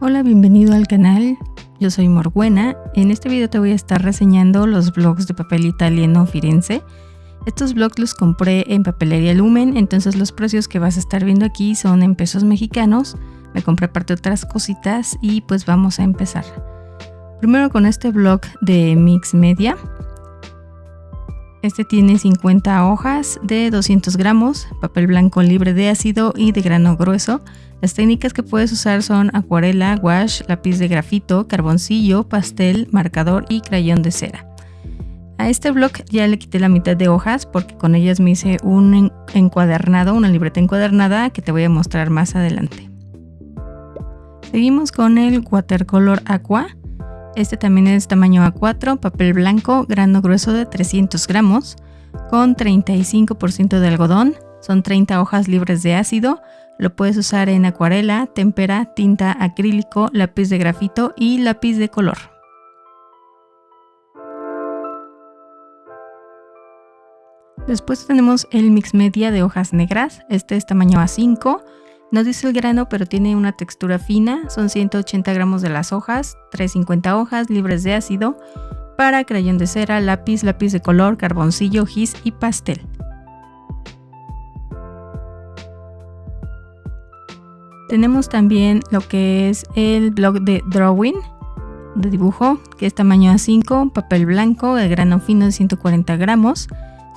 Hola, bienvenido al canal. Yo soy Morbuena. En este video te voy a estar reseñando los blogs de papel italiano Firenze. Estos blogs los compré en Papelería Lumen, entonces los precios que vas a estar viendo aquí son en pesos mexicanos. Me compré aparte otras cositas y pues vamos a empezar. Primero con este blog de Mix Media. Este tiene 50 hojas de 200 gramos, papel blanco libre de ácido y de grano grueso. Las técnicas que puedes usar son acuarela, wash, lápiz de grafito, carboncillo, pastel, marcador y crayón de cera. A este blog ya le quité la mitad de hojas porque con ellas me hice un encuadernado, una libreta encuadernada que te voy a mostrar más adelante. Seguimos con el Watercolor Aqua. Este también es tamaño A4, papel blanco, grano grueso de 300 gramos, con 35% de algodón. Son 30 hojas libres de ácido. Lo puedes usar en acuarela, tempera, tinta acrílico, lápiz de grafito y lápiz de color. Después tenemos el mix media de hojas negras. Este es tamaño A5 no dice el grano, pero tiene una textura fina. Son 180 gramos de las hojas, 350 hojas libres de ácido para crayón de cera, lápiz, lápiz de color, carboncillo, gis y pastel. Tenemos también lo que es el blog de Drawing, de dibujo, que es tamaño A5, papel blanco de grano fino de 140 gramos,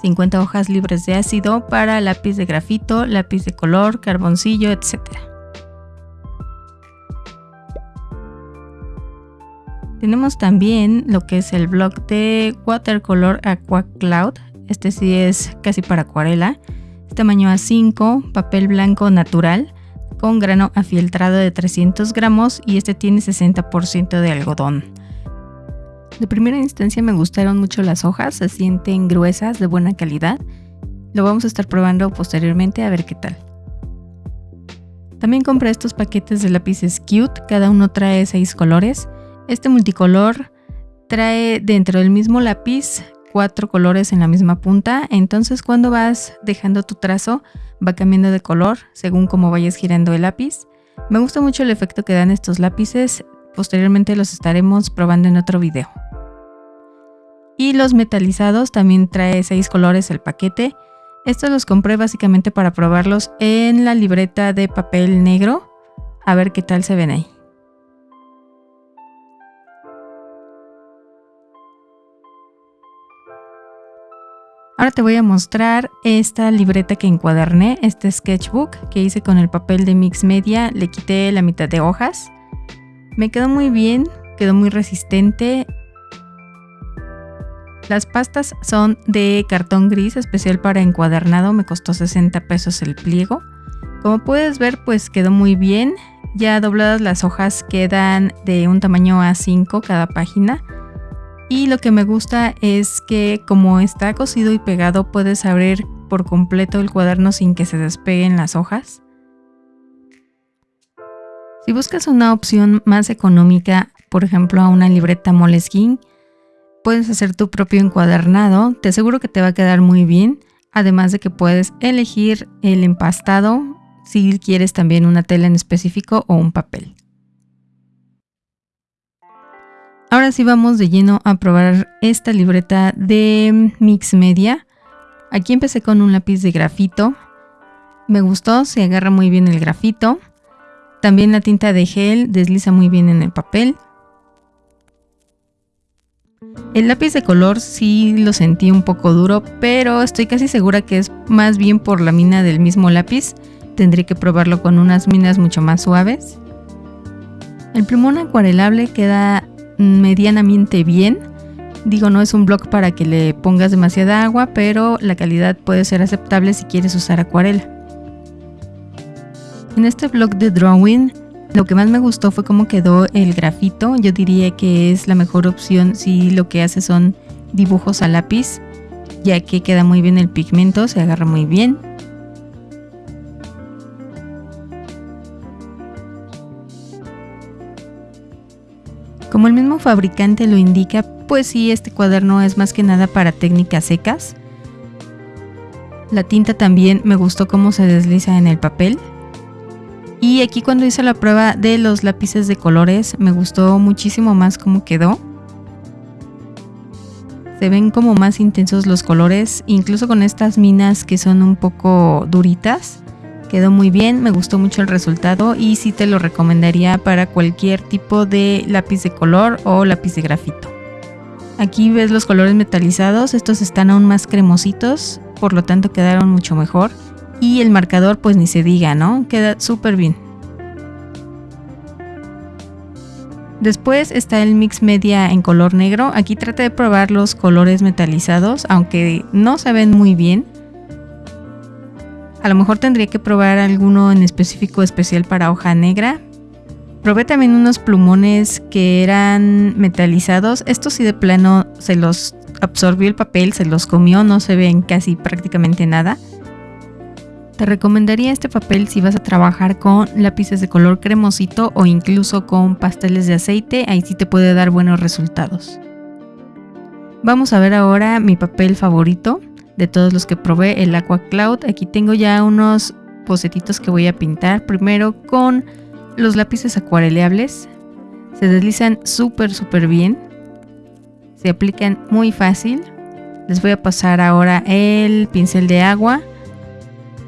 50 hojas libres de ácido para lápiz de grafito, lápiz de color, carboncillo, etc. Tenemos también lo que es el block de Watercolor Aqua Cloud. Este sí es casi para acuarela. tamaño A5, papel blanco natural con grano afieltrado de 300 gramos y este tiene 60% de algodón. De primera instancia me gustaron mucho las hojas, se sienten gruesas, de buena calidad. Lo vamos a estar probando posteriormente a ver qué tal. También compré estos paquetes de lápices Cute, cada uno trae 6 colores. Este multicolor trae dentro del mismo lápiz cuatro colores en la misma punta, entonces cuando vas dejando tu trazo va cambiando de color según cómo vayas girando el lápiz. Me gusta mucho el efecto que dan estos lápices, posteriormente los estaremos probando en otro video. Y los metalizados también trae seis colores el paquete. Estos los compré básicamente para probarlos en la libreta de papel negro. A ver qué tal se ven ahí. Ahora te voy a mostrar esta libreta que encuaderné, este sketchbook que hice con el papel de Mix Media. Le quité la mitad de hojas. Me quedó muy bien, quedó muy resistente las pastas son de cartón gris especial para encuadernado, me costó 60 pesos el pliego. Como puedes ver pues quedó muy bien, ya dobladas las hojas quedan de un tamaño A5 cada página. Y lo que me gusta es que como está cosido y pegado puedes abrir por completo el cuaderno sin que se despeguen las hojas. Si buscas una opción más económica, por ejemplo a una libreta Moleskine, Puedes hacer tu propio encuadernado, te aseguro que te va a quedar muy bien, además de que puedes elegir el empastado si quieres también una tela en específico o un papel. Ahora sí vamos de lleno a probar esta libreta de Mix Media. Aquí empecé con un lápiz de grafito. Me gustó, se agarra muy bien el grafito. También la tinta de gel desliza muy bien en el papel. El lápiz de color sí lo sentí un poco duro, pero estoy casi segura que es más bien por la mina del mismo lápiz. Tendré que probarlo con unas minas mucho más suaves. El plumón acuarelable queda medianamente bien. Digo, no es un bloc para que le pongas demasiada agua, pero la calidad puede ser aceptable si quieres usar acuarela. En este bloc de drawing lo que más me gustó fue cómo quedó el grafito. Yo diría que es la mejor opción si lo que hace son dibujos a lápiz, ya que queda muy bien el pigmento, se agarra muy bien. Como el mismo fabricante lo indica, pues sí, este cuaderno es más que nada para técnicas secas. La tinta también me gustó cómo se desliza en el papel. Y aquí cuando hice la prueba de los lápices de colores me gustó muchísimo más cómo quedó. Se ven como más intensos los colores, incluso con estas minas que son un poco duritas. Quedó muy bien, me gustó mucho el resultado y sí te lo recomendaría para cualquier tipo de lápiz de color o lápiz de grafito. Aquí ves los colores metalizados, estos están aún más cremositos, por lo tanto quedaron mucho mejor. Y el marcador pues ni se diga, ¿no? Queda súper bien. Después está el mix media en color negro. Aquí traté de probar los colores metalizados, aunque no se ven muy bien. A lo mejor tendría que probar alguno en específico especial para hoja negra. Probé también unos plumones que eran metalizados. Estos sí de plano se los absorbió el papel, se los comió, no se ven casi prácticamente nada. Te recomendaría este papel si vas a trabajar con lápices de color cremosito o incluso con pasteles de aceite, ahí sí te puede dar buenos resultados. Vamos a ver ahora mi papel favorito de todos los que probé, el Aqua Cloud. Aquí tengo ya unos bocetitos que voy a pintar, primero con los lápices acuareleables. Se deslizan súper súper bien, se aplican muy fácil. Les voy a pasar ahora el pincel de agua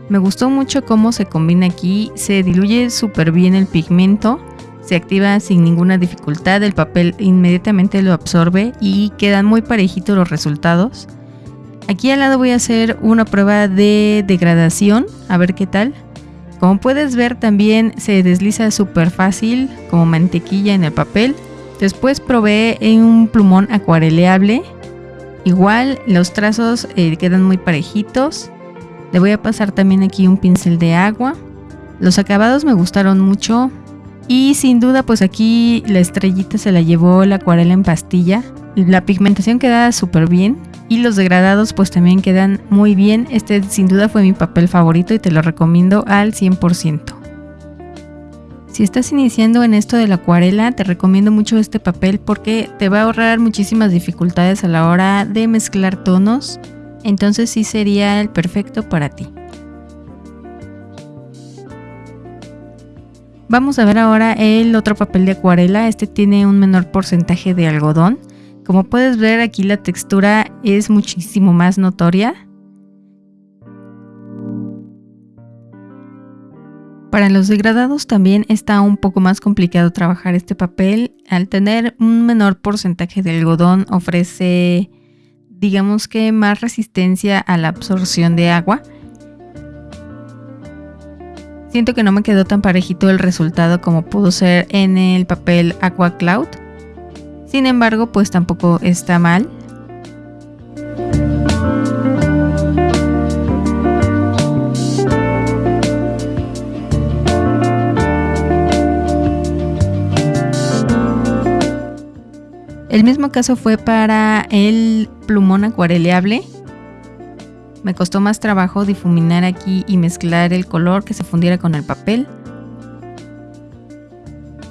me gustó mucho cómo se combina aquí, se diluye súper bien el pigmento, se activa sin ninguna dificultad, el papel inmediatamente lo absorbe y quedan muy parejitos los resultados. Aquí al lado voy a hacer una prueba de degradación, a ver qué tal. Como puedes ver también se desliza súper fácil como mantequilla en el papel. Después probé en un plumón acuareleable. Igual los trazos eh, quedan muy parejitos. Le voy a pasar también aquí un pincel de agua. Los acabados me gustaron mucho. Y sin duda pues aquí la estrellita se la llevó la acuarela en pastilla. La pigmentación queda súper bien. Y los degradados pues también quedan muy bien. Este sin duda fue mi papel favorito y te lo recomiendo al 100%. Si estás iniciando en esto de la acuarela, te recomiendo mucho este papel porque te va a ahorrar muchísimas dificultades a la hora de mezclar tonos entonces sí sería el perfecto para ti. Vamos a ver ahora el otro papel de acuarela. Este tiene un menor porcentaje de algodón. Como puedes ver aquí la textura es muchísimo más notoria. Para los degradados también está un poco más complicado trabajar este papel. Al tener un menor porcentaje de algodón ofrece digamos que más resistencia a la absorción de agua. Siento que no me quedó tan parejito el resultado como pudo ser en el papel Aqua Cloud. Sin embargo, pues tampoco está mal. El mismo caso fue para el plumón acuareleable. Me costó más trabajo difuminar aquí y mezclar el color que se fundiera con el papel.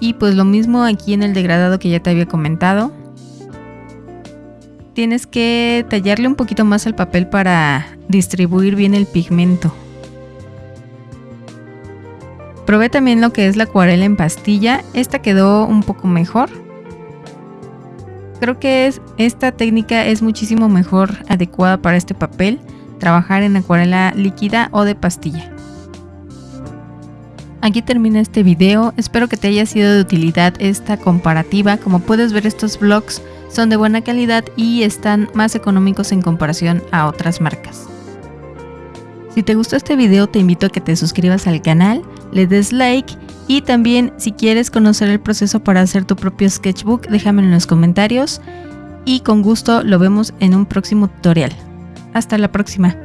Y pues lo mismo aquí en el degradado que ya te había comentado. Tienes que tallarle un poquito más al papel para distribuir bien el pigmento. Probé también lo que es la acuarela en pastilla. Esta quedó un poco mejor creo que es, esta técnica es muchísimo mejor adecuada para este papel, trabajar en acuarela líquida o de pastilla. Aquí termina este video, espero que te haya sido de utilidad esta comparativa, como puedes ver estos vlogs son de buena calidad y están más económicos en comparación a otras marcas. Si te gustó este video te invito a que te suscribas al canal, le des like y también si quieres conocer el proceso para hacer tu propio sketchbook, déjame en los comentarios y con gusto lo vemos en un próximo tutorial. Hasta la próxima.